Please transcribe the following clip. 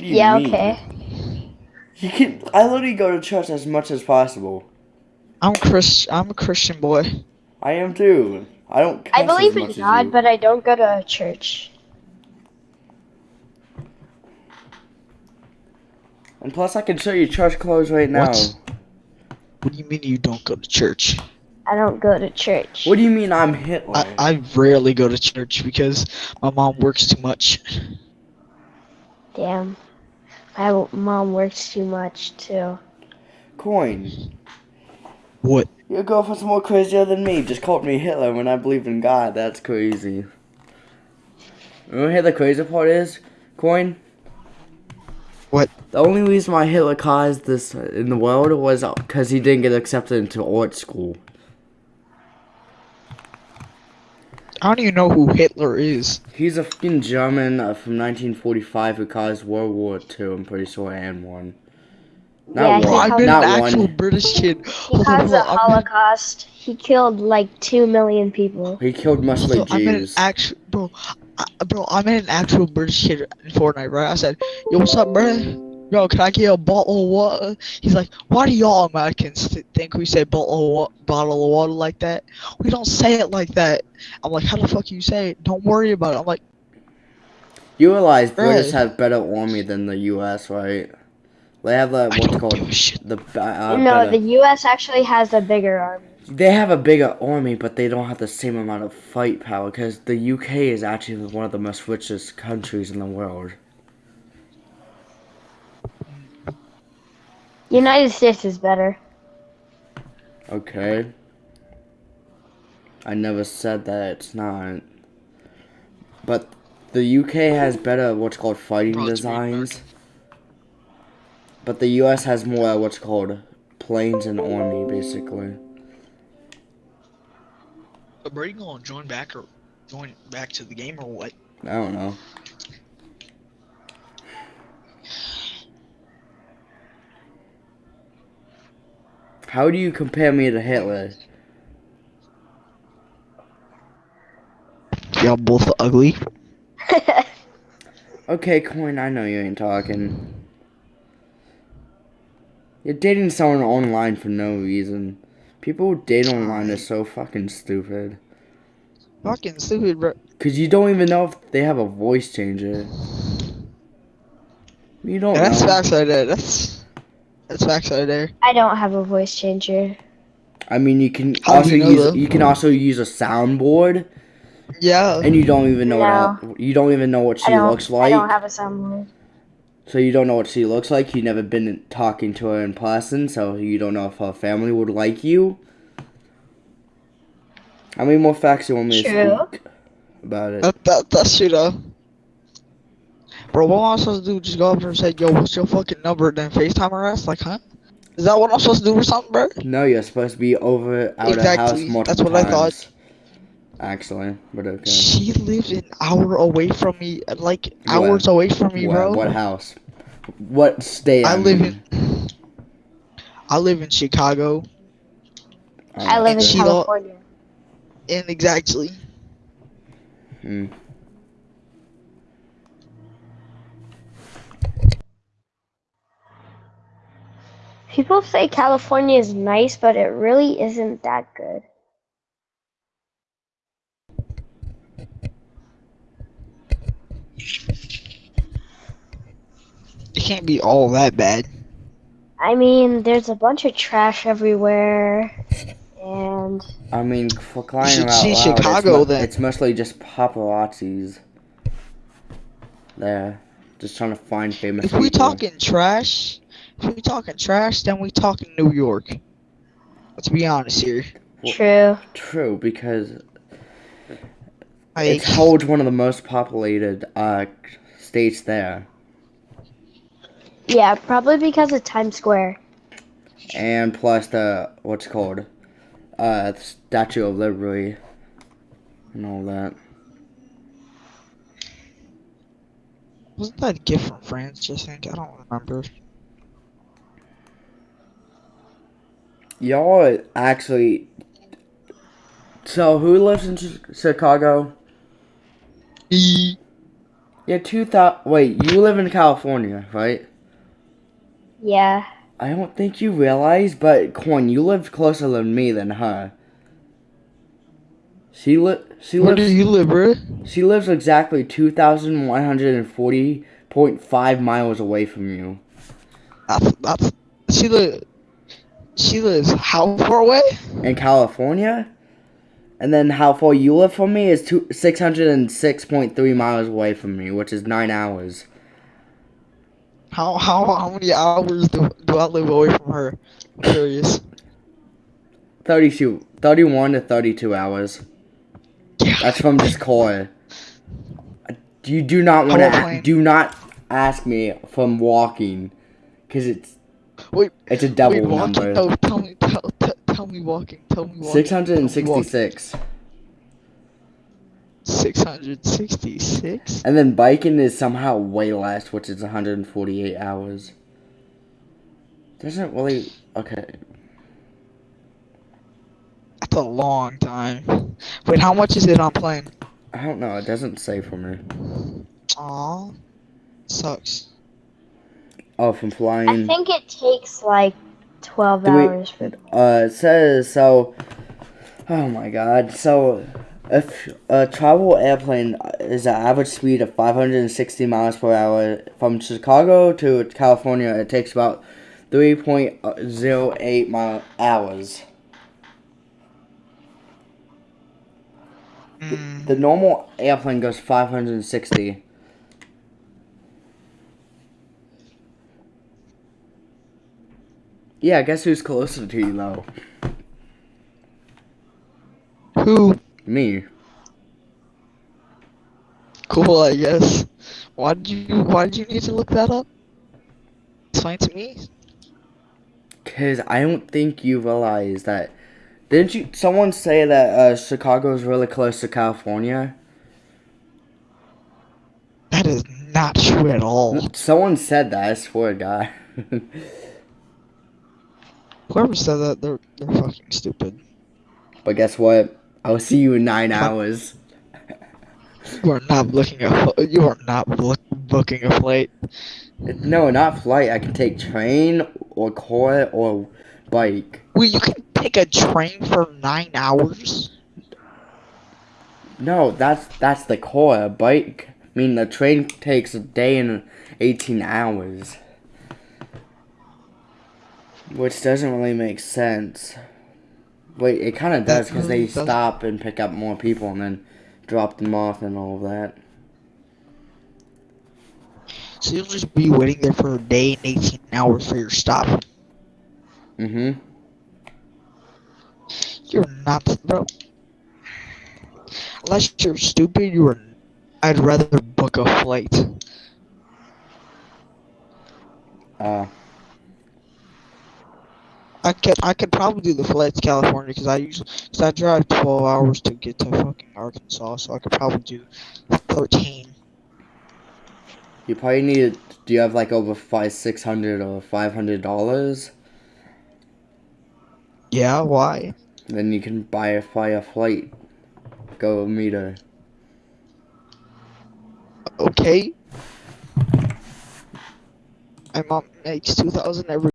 What do you Yeah, mean? okay. You can. I literally go to church as much as possible. I'm Chris. I'm a Christian boy. I am too. I don't. I believe as in much as God, but I don't go to church. And plus, I can show you church clothes right now. What? What do you mean you don't go to church? I don't go to church. What do you mean I'm Hitler? I, I rarely go to church because my mom works too much. Damn. My mom works too much too. Coin. What? Your girlfriend's more crazier than me. Just called me Hitler when I believe in God. That's crazy. You know what the crazy part is? Coin? What? The only reason why Hitler caused this in the world was because he didn't get accepted into art school. I don't even know who Hitler is. He's a fucking German uh, from 1945 who caused World War II, I'm pretty sure, and one. Yeah, Not he Bro, I've been Not an actual one. British kid. He Hold on, caused the I'm in- Holocaust. He killed like two million people. He killed mostly So I'm an actual bro, I, bro. I'm an actual British kid in Fortnite, right? I said, "Yo, what's up, bro? Yo, can I get a bottle of water?" He's like, "Why do y'all Americans th- think we say bottle of bottle of water like that? We don't say it like that." I'm like, "How the fuck you say it? Don't worry about it." I'm like, You realize British Right. have better army than the U.S., right? They have the "I what's called give the uh, no, better- the U.S. actually has a bigger army. They have a bigger army, but they don't have the same amount of fight power because the UK is actually one of the most richest countries in the world. United States is better. Okay. I never said that it's not. But the UK has better what's called fighting Bro, designs. But the US has more what's called planes and army, basically. But Brady gonna join back or join back to the game or what? I don't know. How do you compare me to Hitler? Y'all both ugly. Okay, Coin, I know you ain't talking. You're dating someone online for no reason. People who date online are so fucking stupid. Fucking stupid, bro. Cause you don't even know if they have a voice changer. You don't Yeah, that's know. facts right there. That's that's facts right there. I don't have a voice changer. I mean, you can How also you know use that? you can also use a soundboard, Yeah. and you don't even know No. what you don't even know what she don't. looks I like. don't have a soundboard. So you don't know what she looks like. You've never been talking to her in person, so you don't know if her family would like you. How many more facts do you want me True. to speak about it? That, that, that's true though. Bro, what am I supposed to do? Just go up there and say, yo, what's your fucking number? Then FaceTime her ass? Like, huh? Is that what I'm supposed to do or something, bro? No, you're supposed to be over out Exactly. of house multiple That's what I thought. Actually, but okay. She lives an hour away from me, like hours away from me, What, bro. what house? What state? I I'm live in. I live in Chicago, Oh, I live in She don't- California. and exactly. Hmm. People say California is nice, but it really isn't that good. It can't be all that bad. I mean, there's a bunch of trash everywhere, and I mean, for crying should out see loud, Chicago, it's, then. it's mostly just paparazzis. There, just trying to find famous If we people. talking trash, if we talking trash, then we talking New York. Let's be honest here. True. True, because Like, it holds one of the most populated uh states there, Yeah, probably because of Times Square. and plus the what's called, uh, Statue of Liberty, and all that. wasn't that a gift from France? I think I don't remember. Y'all actually. So who lives in Chicago? E- Yeah, two thousand. Wait, you live in California, right? Yeah. I don't think you realize, but Coin, you live closer than me than her. She li- she Where do lives you live, bro? she lives exactly two thousand one hundred and forty point five miles away from you. That's that's she live. She lives how far away? In California? And then how far you live from me is two six hundred and six point three miles away from me, which is nine hours. How how how many hours do, do I live away from her? I'm curious. 32, 31 to 32 hours. Yeah. That's from just core. You do not want to do not ask me from walking, cause it's Wait, it's a double wait, walking? number. No, tell me, tell, tell, tell me walking. Tell me walking. Six hundred and sixty-six, Six hundred sixty-six. and then biking is somehow way less, which is one hundred and forty-eight hours. Doesn't really okay. That's a long time. Wait, how much is it on plane? I don't know. It doesn't say for me. Aw, sucks. Oh, from flying. I think it takes like 12 Do we- hours for Uh, it says so. Oh my god. So, if a travel airplane is an average speed of 560 miles per hour from Chicago to California, it takes about 3.08 mile hours. Mm, The normal airplane goes 560. Yeah, I guess who's closer to you though? who? Me. Cool, I guess. Why did you Why did you need to look that up? Explain to me. Cause I don't think you realize that. Didn't you? Someone say that uh, Chicago is really close to California. That is not true at all. Someone said that. I swear, to God. Whoever said that, they're they're fucking stupid. but guess what? I'll see you in nine hours. You are not looking at. You are not look, booking a flight. No, not flight. I can take train or car or bike. Wait, you can take a train for nine hours? No, that's that's the car. Bike. I mean, the train takes a day and eighteen hours, which doesn't really make sense. Wait, it kind of does because they doesn't. stop and pick up more people and then drop them off and all of that. So you'll just be waiting there for a day and 18 hours for your stop. Mm-hmm. You're not, bro. Unless you're stupid, you are. I'd rather book a flight. Uh. I could, I could probably do the flight to California because I usually, cause I drive 12 hours to get to fucking Arkansas, so I could probably do 13. You probably need. Do you have like over five, six hundred or five hundred dollars? Yeah, why? Then you can buy a fly a flight. Go meet her. Okay. My mom makes 2,000 every